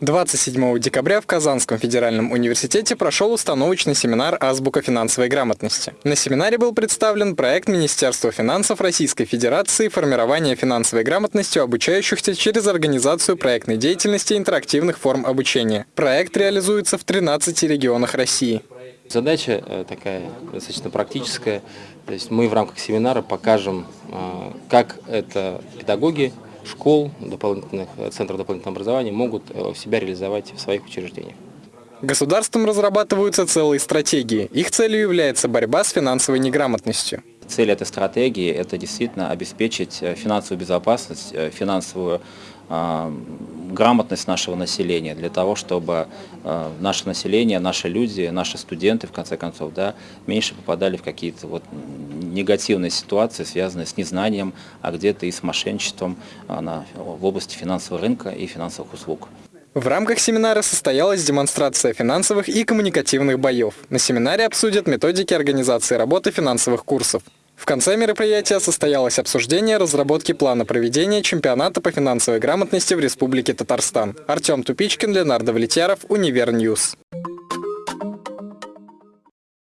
27 декабря в Казанском федеральном университете прошел установочный семинар «Азбука финансовой грамотности». На семинаре был представлен проект Министерства финансов Российской Федерации «Формирование финансовой грамотности обучающихся через организацию проектной деятельности интерактивных форм обучения». Проект реализуется в 13 регионах России. Задача э, такая достаточно практическая. То есть мы в рамках семинара покажем, э, как это педагоги школ, дополнительных, э, центров дополнительного образования могут э, себя реализовать в своих учреждениях. Государством разрабатываются целые стратегии. Их целью является борьба с финансовой неграмотностью. Цель этой стратегии – это действительно обеспечить э, финансовую безопасность, финансовую э, грамотность нашего населения, для того, чтобы э, наше население, наши люди, наши студенты, в конце концов, да, меньше попадали в какие-то вот негативные ситуации, связанные с незнанием, а где-то и с мошенничеством на, в области финансового рынка и финансовых услуг. В рамках семинара состоялась демонстрация финансовых и коммуникативных боев. На семинаре обсудят методики организации работы финансовых курсов. В конце мероприятия состоялось обсуждение разработки плана проведения чемпионата по финансовой грамотности в Республике Татарстан. Артем Тупичкин, Ленар Довлетьяров, Univer News.